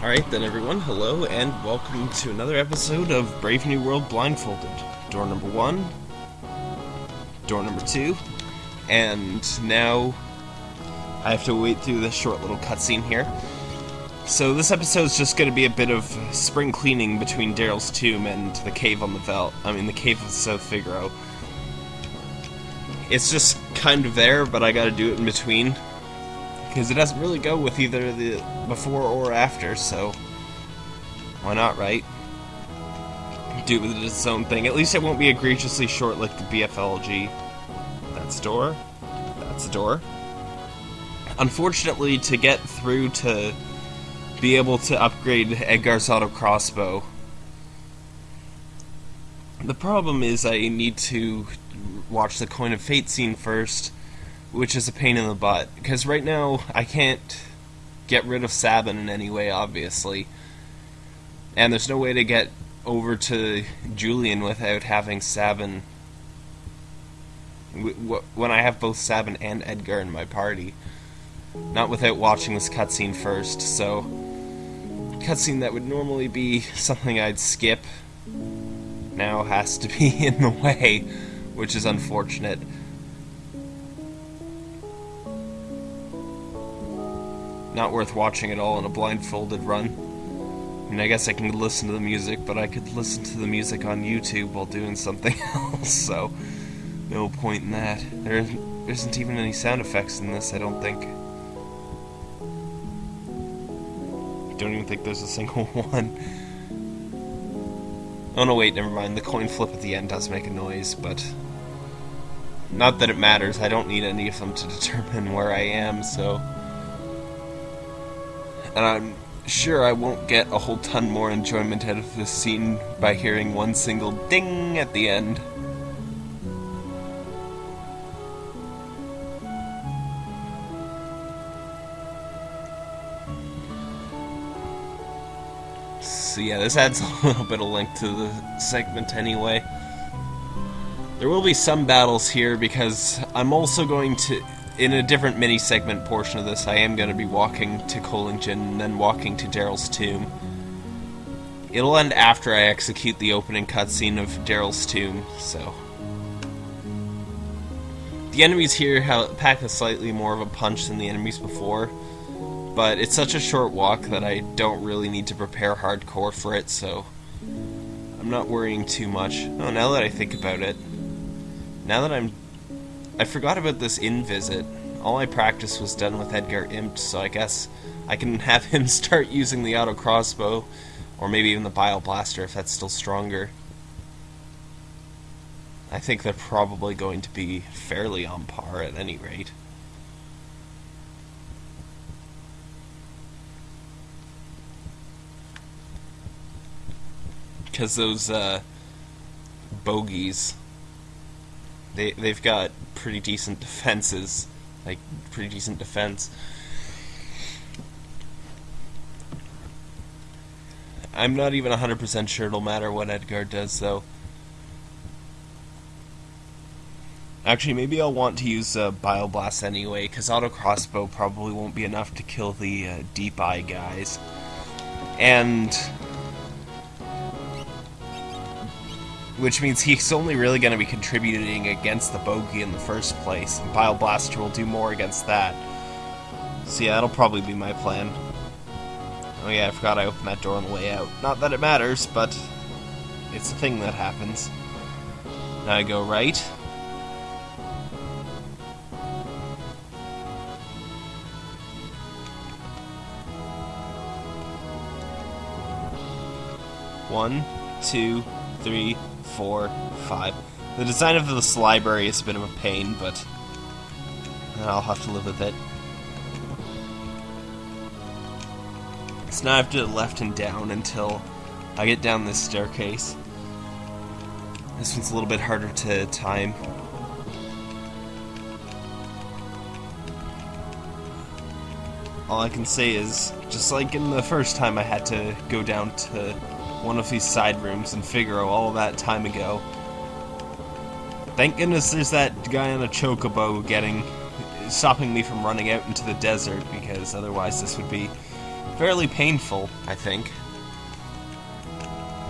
Alright then everyone, hello and welcome to another episode of Brave New World Blindfolded. Door number one, door number two, and now I have to wait through this short little cutscene here. So this episode is just going to be a bit of spring cleaning between Daryl's tomb and the cave on the Veldt. I mean the cave of South Figaro. It's just kind of there, but I got to do it in between because it doesn't really go with either the before or after. So why not, right? Do it with its own thing. At least it won't be egregiously short like the BFLG. That's door. That's a door. Unfortunately, to get through to be able to upgrade Edgar's auto crossbow, the problem is I need to watch the Coin of Fate scene first, which is a pain in the butt. Because right now, I can't get rid of Sabin in any way, obviously. And there's no way to get over to Julian without having Sabin. When I have both Sabin and Edgar in my party. Not without watching this cutscene first, so. Cutscene that would normally be something I'd skip now has to be in the way, which is unfortunate. Not worth watching at all in a blindfolded run. I mean, I guess I can listen to the music, but I could listen to the music on YouTube while doing something else, so no point in that. There isn't even any sound effects in this, I don't think. Don't even think there's a single one. Oh no, wait, never mind. The coin flip at the end does make a noise, but... Not that it matters, I don't need any of them to determine where I am, so... And I'm sure I won't get a whole ton more enjoyment out of this scene by hearing one single ding at the end. So yeah, this adds a little bit of length to the segment anyway. There will be some battles here because I'm also going to, in a different mini segment portion of this, I am going to be walking to Kohlingen and then walking to Daryl's tomb. It'll end after I execute the opening cutscene of Daryl's tomb, so. The enemies here pack a slightly more of a punch than the enemies before but it's such a short walk that I don't really need to prepare hardcore for it, so I'm not worrying too much. Oh, now that I think about it, now that I'm... I forgot about this in visit. All my practice was done with Edgar Impt, so I guess I can have him start using the auto crossbow, or maybe even the Bio Blaster if that's still stronger. I think they're probably going to be fairly on par at any rate. because those uh, bogies, they they've got pretty decent defenses, like pretty decent defense. I'm not even 100% sure it'll matter what Edgar does, though. Actually, maybe I'll want to use uh, Bio-Blast anyway, because Auto Crossbow probably won't be enough to kill the uh, Deep Eye guys. And which means he's only really going to be contributing against the bogey in the first place. And Bio Blaster will do more against that. So yeah, that'll probably be my plan. Oh yeah, I forgot I opened that door on the way out. Not that it matters, but it's a thing that happens. Now I go right. One, two, three, four, five. The design of this library is a bit of a pain, but I'll have to live with it. So now I have to left and down until I get down this staircase. This one's a little bit harder to time. All I can say is, just like in the first time I had to go down to one of these side rooms in Figaro all that time ago. Thank goodness there's that guy on a chocobo getting stopping me from running out into the desert because otherwise this would be fairly painful, I think.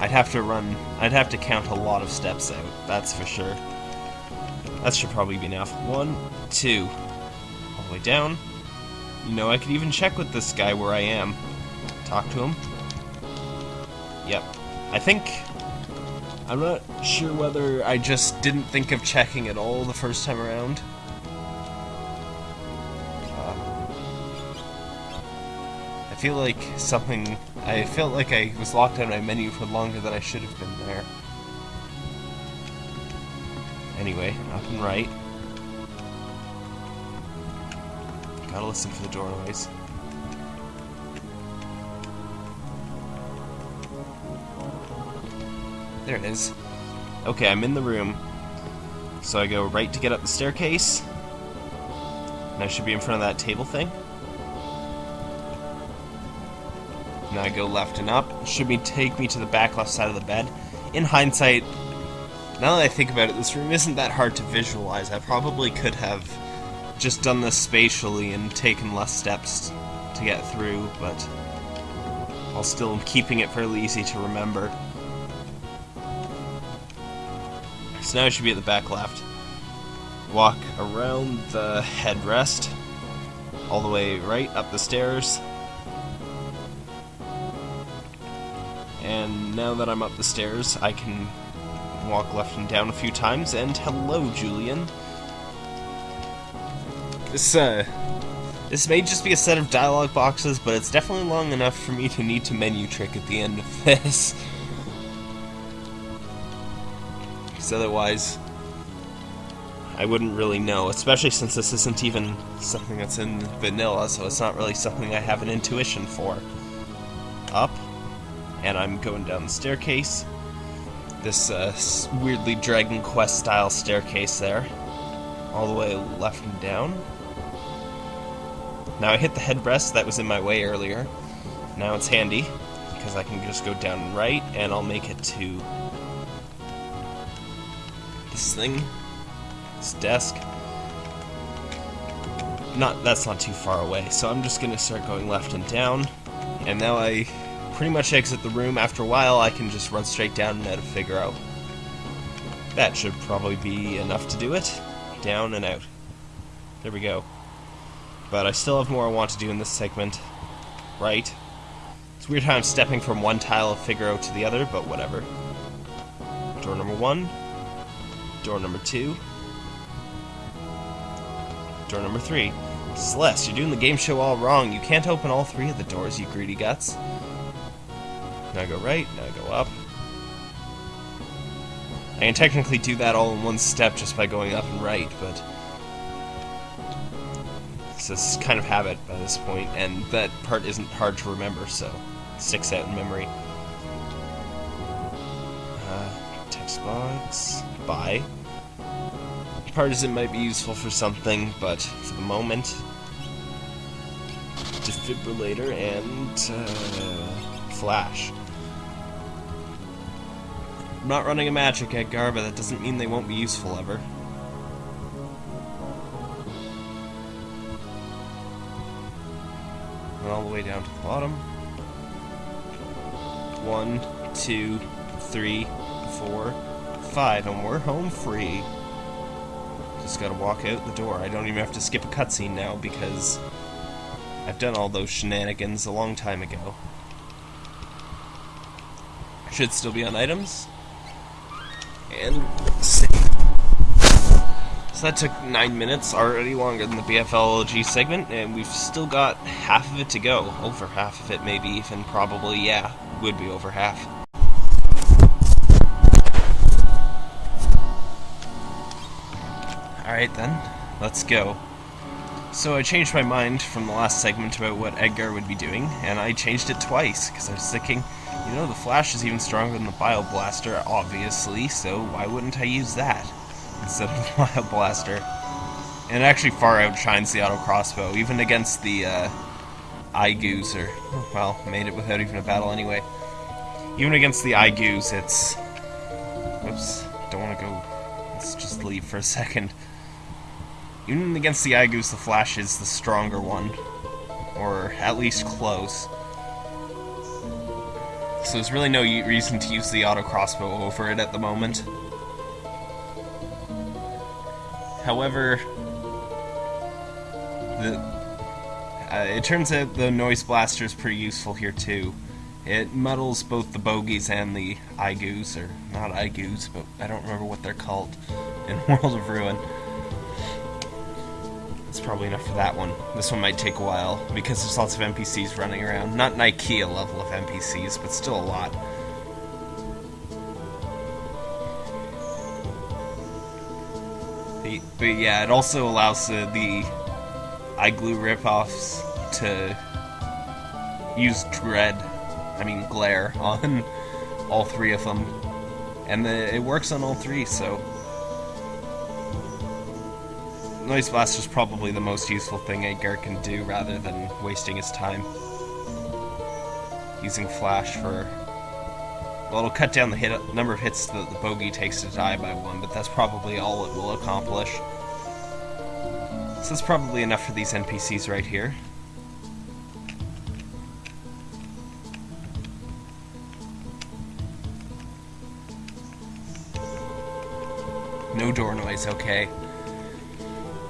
I'd have to run, I'd have to count a lot of steps out, that's for sure. That should probably be enough. One, two, all the way down. You know, I could even check with this guy where I am. Talk to him. Yep. I think... I'm not sure whether I just didn't think of checking at all the first time around. Uh, I feel like something... I felt like I was locked of my menu for longer than I should have been there. Anyway, up and right. Gotta listen for the doorways. There it is. Okay, I'm in the room. So I go right to get up the staircase. And I should be in front of that table thing. Now I go left and up. Should be take me to the back left side of the bed. In hindsight, now that I think about it, this room isn't that hard to visualize. I probably could have just done this spatially and taken less steps to get through, but while still keeping it fairly easy to remember. Now I should be at the back left. Walk around the headrest, all the way right up the stairs. And now that I'm up the stairs, I can walk left and down a few times, and hello, Julian. This, uh, this may just be a set of dialogue boxes, but it's definitely long enough for me to need to menu trick at the end of this. Because otherwise, I wouldn't really know, especially since this isn't even something that's in vanilla, so it's not really something I have an intuition for. Up, and I'm going down the staircase. This uh, weirdly Dragon Quest style staircase there, all the way left and down. Now I hit the headrest that was in my way earlier. Now it's handy, because I can just go down and right, and I'll make it to this thing, this desk. Not That's not too far away, so I'm just gonna start going left and down, and now I pretty much exit the room. After a while, I can just run straight down and out of Figaro. That should probably be enough to do it. Down and out. There we go. But I still have more I want to do in this segment. Right? It's weird how I'm stepping from one tile of Figaro to the other, but whatever. Door number one. Door number two. Door number three. Celes, you're doing the game show all wrong. You can't open all three of the doors, you greedy guts. Now I go right, now I go up. I can technically do that all in one step just by going up and right, but... It's just kind of habit by this point, and that part isn't hard to remember, so sticks out in memory. Uh, text box. Buy. Partisan might be useful for something, but for the moment... Defibrillator and... Uh, flash. I'm not running a magic Edgar, but that doesn't mean they won't be useful ever. And all the way down to the bottom. One, two, three, four, five, and we're home free. Just gotta walk out the door. I don't even have to skip a cutscene now because I've done all those shenanigans a long time ago. Should still be on items. And save. So that took 9 minutes, already longer than the BFLG segment, and we've still got half of it to go. Over half of it, maybe even, probably, yeah, would be over half. Alright then, let's go. So I changed my mind from the last segment about what Edgar would be doing, and I changed it twice, because I was thinking, you know, the Flash is even stronger than the Bio Blaster, obviously, so why wouldn't I use that instead of the Bio Blaster? And it actually far outshines the Auto Crossbow, even against the uh, or, well, made it without even a battle anyway. Even against the Goose, it's... Whoops, don't want to go... Let's just leave for a second. Even against the Goose, the Flash is the stronger one. Or at least close. so there's really no reason to use the auto crossbow over it at the moment. However, the uh, it turns out the noise blaster is pretty useful here too. It muddles both the bogies and the Igus, or not Igus, but I don't remember what they're called in World of Ruin. That's probably enough for that one. This one might take a while, because there's lots of NPCs running around. Not an IKEA level of NPCs, but still a lot. But yeah, it also allows the, the igloo ripoffs to use dread, I mean glare, on all three of them. And the, it works on all three, so Noise Blast is probably the most useful thing Edgar can do rather than wasting his time. Using Flash for... Well, it'll cut down the hit number of hits that the bogey takes to die by one, but that's probably all it will accomplish. So that's probably enough for these NPCs right here. No door noise, okay.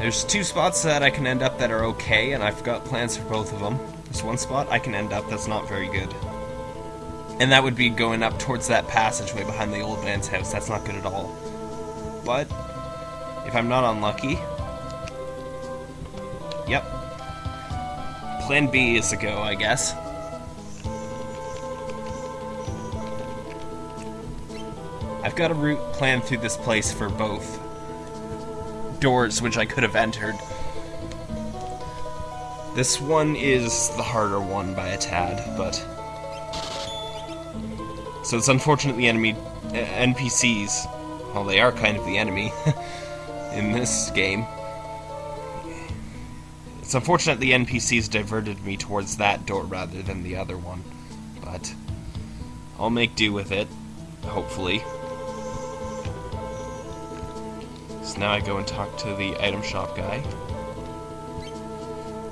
There's two spots that I can end up that are okay, and I've got plans for both of them. There's one spot I can end up that's not very good. And that would be going up towards that passageway behind the old man's house. That's not good at all. But, if I'm not unlucky... Yep. Plan B is a go, I guess. I've got a route planned through this place for both doors which I could have entered. This one is the harder one by a tad, but... So it's unfortunate the enemy... Uh, NPCs... Well, they are kind of the enemy in this game. It's unfortunate the NPCs diverted me towards that door rather than the other one, but I'll make do with it, hopefully. So now I go and talk to the item shop guy.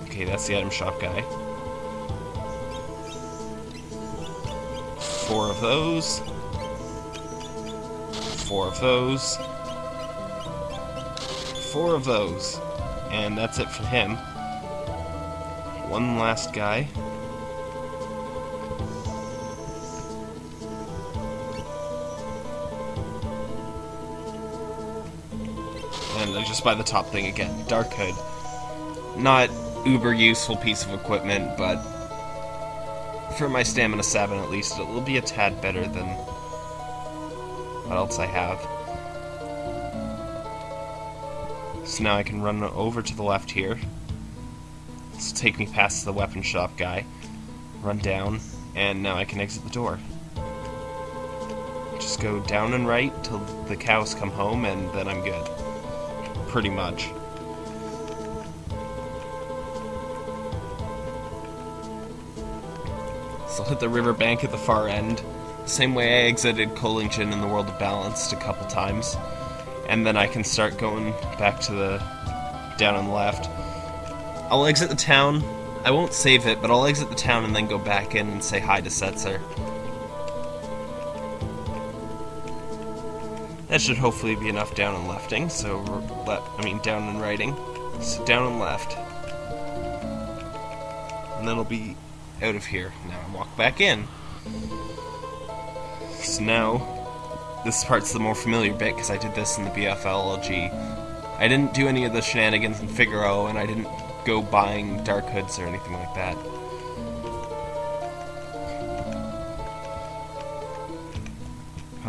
Okay, that's the item shop guy. Four of those. Four of those. Four of those. And that's it for him. One last guy. Just by the top thing again. Dark Hood. Not uber useful piece of equipment, but for my stamina 7 at least, it will be a tad better than what else I have. So now I can run over to the left here. This will take me past the weapon shop guy. Run down, and now I can exit the door. Just go down and right till the cows come home, and then I'm good pretty much. So hit the riverbank at the far end, the same way I exited Kohlingen in the World of Balanced a couple times, and then I can start going back to the down on the left. I'll exit the town. I won't save it, but I'll exit the town and then go back in and say hi to Setzer. That should hopefully be enough down and lefting, so I mean down and righting. So down and left. And then I'll be out of here. Now I walk back in. So now, this part's the more familiar bit because I did this in the BFLG. I didn't do any of the shenanigans in Figaro, and I didn't go buying dark hoods or anything like that.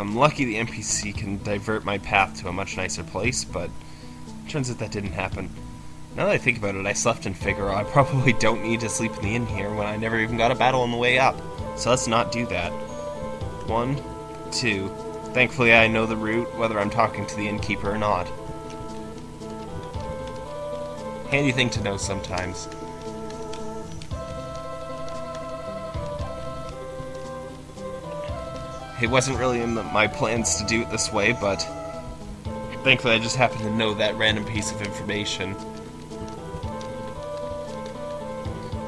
I'm lucky the NPC can divert my path to a much nicer place, but turns out that didn't happen. Now that I think about it, I slept in Figaro. I probably don't need to sleep in the inn here when I never even got a battle on the way up. So let's not do that. One, two. Thankfully I know the route, whether I'm talking to the innkeeper or not. Handy thing to know sometimes. It wasn't really in the, my plans to do it this way, but thankfully I just happened to know that random piece of information.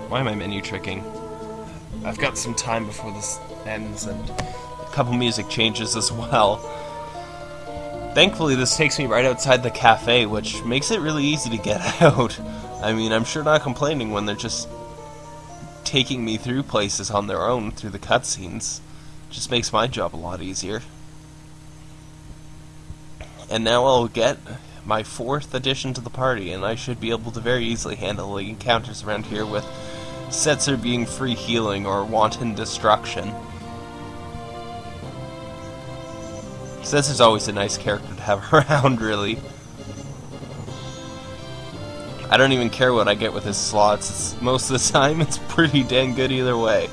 Why am I menu tricking? I've got some time before this ends, and a couple music changes as well. Thankfully, this takes me right outside the cafe, which makes it really easy to get out. I mean, I'm sure not complaining when they're just taking me through places on their own through the cutscenes. Just makes my job a lot easier. And now I'll get my fourth addition to the party, and I should be able to very easily handle the encounters around here with Setzer being free healing or wanton destruction. Setzer's always a nice character to have around, really. I don't even care what I get with his slots. It's, most of the time, it's pretty dang good either way.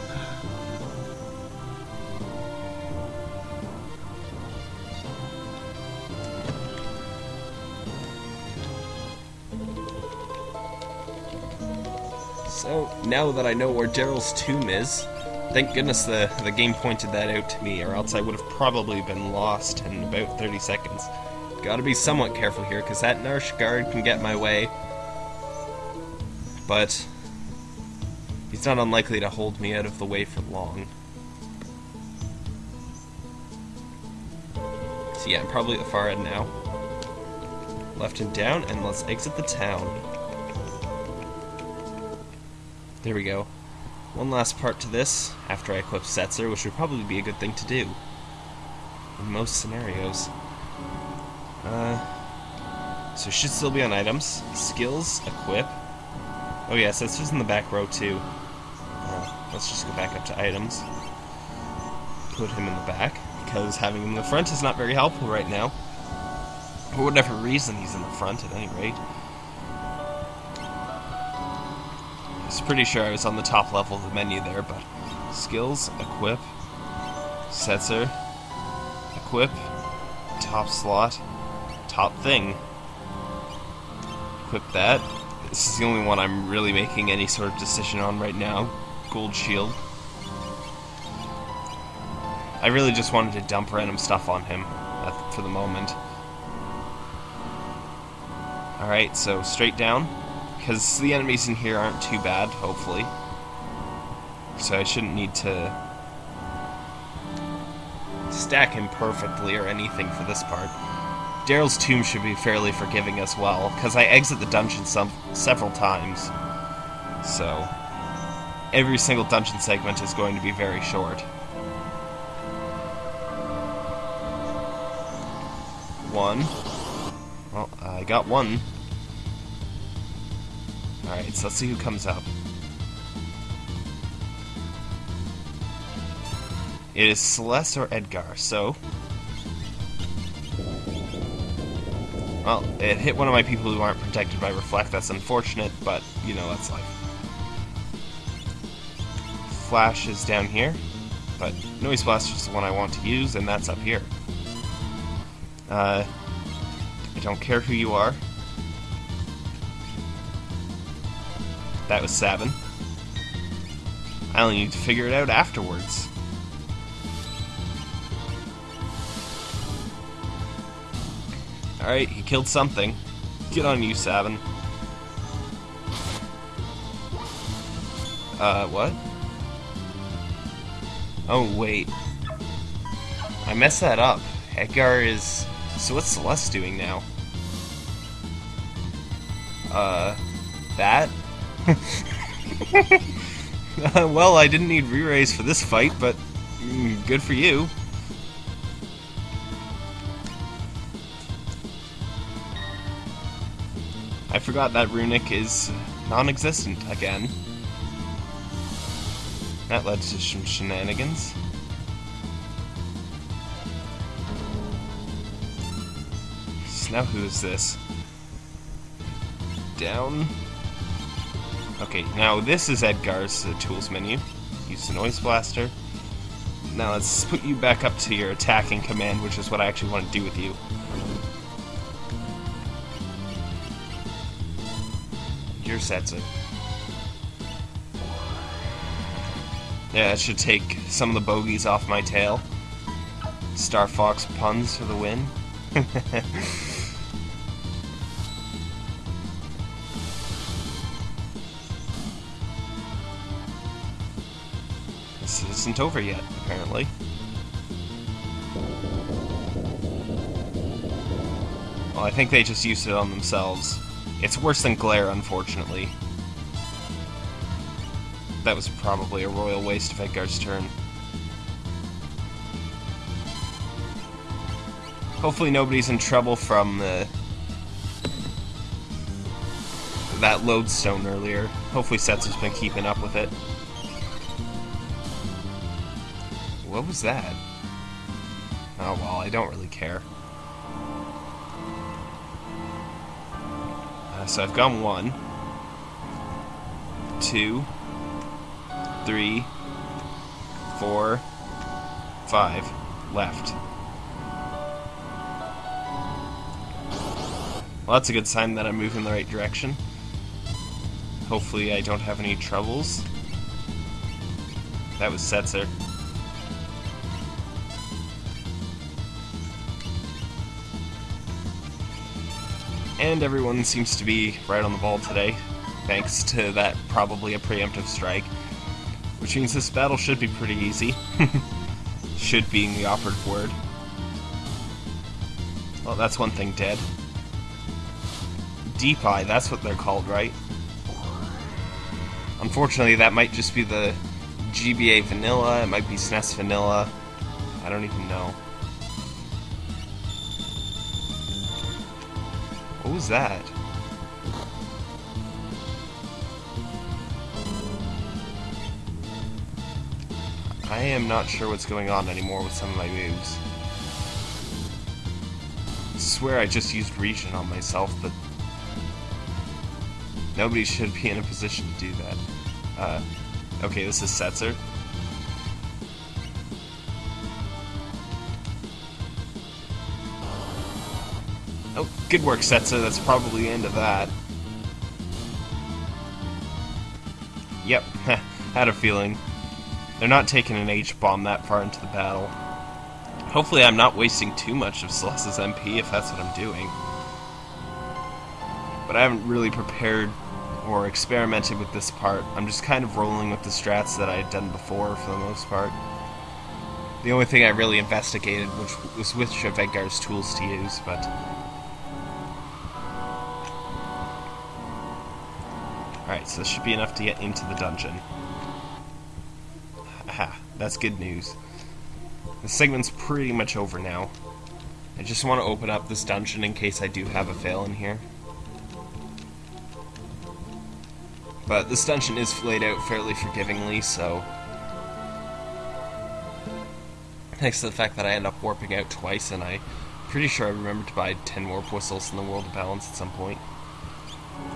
Now that I know where Daryl's tomb is, thank goodness the, the game pointed that out to me, or else I would have probably been lost in about 30 seconds. Gotta be somewhat careful here, because that Narshe guard can get my way. But, he's not unlikely to hold me out of the way for long. So yeah, I'm probably at the far end now. Left and down, and let's exit the town. There we go. One last part to this, after I equip Setzer, which would probably be a good thing to do. In most scenarios. Uh, so should still be on items. Skills, equip. Oh yeah, Setzer's in the back row too. Uh, let's just go back up to items. Put him in the back, because having him in the front is not very helpful right now. For whatever reason he's in the front at any rate. Pretty sure I was on the top level of the menu there, but skills, equip, Setzer, equip, top slot, top thing. Equip that. This is the only one I'm really making any sort of decision on right now. Gold shield. I really just wanted to dump random stuff on him for the moment. Alright, so straight down because the enemies in here aren't too bad, hopefully. So I shouldn't need to stack him perfectly or anything for this part. Daryl's tomb should be fairly forgiving as well, because I exit the dungeon some several times. So, every single dungeon segment is going to be very short. One. Well, I got one. Alright, so let's see who comes up. It is Celes or Edgar, so... Well, it hit one of my people who aren't protected by Reflect. That's unfortunate, but, you know, that's life. Flash is down here, but Noise Blaster is the one I want to use, and that's up here. Uh, I don't care who you are. That was seven. I only need to figure it out afterwards. Alright, he killed something. Get on you, Sabin. Uh, what? Oh, wait. I messed that up. Edgar is... So what's Celes doing now? Uh, that? well, I didn't need re-raise for this fight, but mm, good for you. I forgot that Runic is non-existent again. That led to some shenanigans. So now who is this? Down? Okay, now this is Edgar's uh, tools menu. Use the Noise Blaster. Now let's put you back up to your attacking command, which is what I actually want to do with you. Your Setzer. Yeah, it should take some of the bogeys off my tail. Star Fox puns for the win. isn't over yet, apparently. Well, I think they just used it on themselves. It's worse than glare, unfortunately. That was probably a royal waste of Edgar's turn. Hopefully nobody's in trouble from that lodestone earlier. Hopefully Setzer's been keeping up with it. What was that? Oh well, I don't really care. Uh, so I've gone one, two, three, four, five left. Well, that's a good sign that I'm moving in the right direction. Hopefully I don't have any troubles. That was Setzer. And everyone seems to be right on the ball today, thanks to that probably a preemptive strike. Which means this battle should be pretty easy. should being the operative word. Well, that's one thing dead. Deep Eye, that's what they're called, right? Unfortunately, that might just be the GBA vanilla, it might be SNES vanilla. I don't even know. Was that? I am not sure what's going on anymore with some of my moves. I swear I just used region on myself, but nobody should be in a position to do that. Uh, okay, this is Setzer. Good work, Setzer. That's probably the end of that. Yep, had a feeling. They're not taking an H-bomb that far into the battle. Hopefully I'm not wasting too much of Celes's MP if that's what I'm doing. But I haven't really prepared or experimented with this part. I'm just kind of rolling with the strats that I had done before for the most part. The only thing I really investigated which was which of Edgar's tools to use, but... Alright, so this should be enough to get into the dungeon. Aha, that's good news. The segment's pretty much over now. I just want to open up this dungeon in case I do have a fail in here. But this dungeon is laid out fairly forgivingly, so... Thanks to the fact that I end up warping out twice, and I'm pretty sure I remember to buy 10 warp whistles in the World of Balance at some point.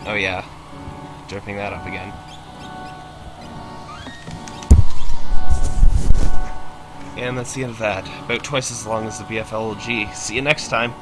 Oh yeah, dripping that up again. And that's the end of that. About twice as long as the BFLG. See you next time.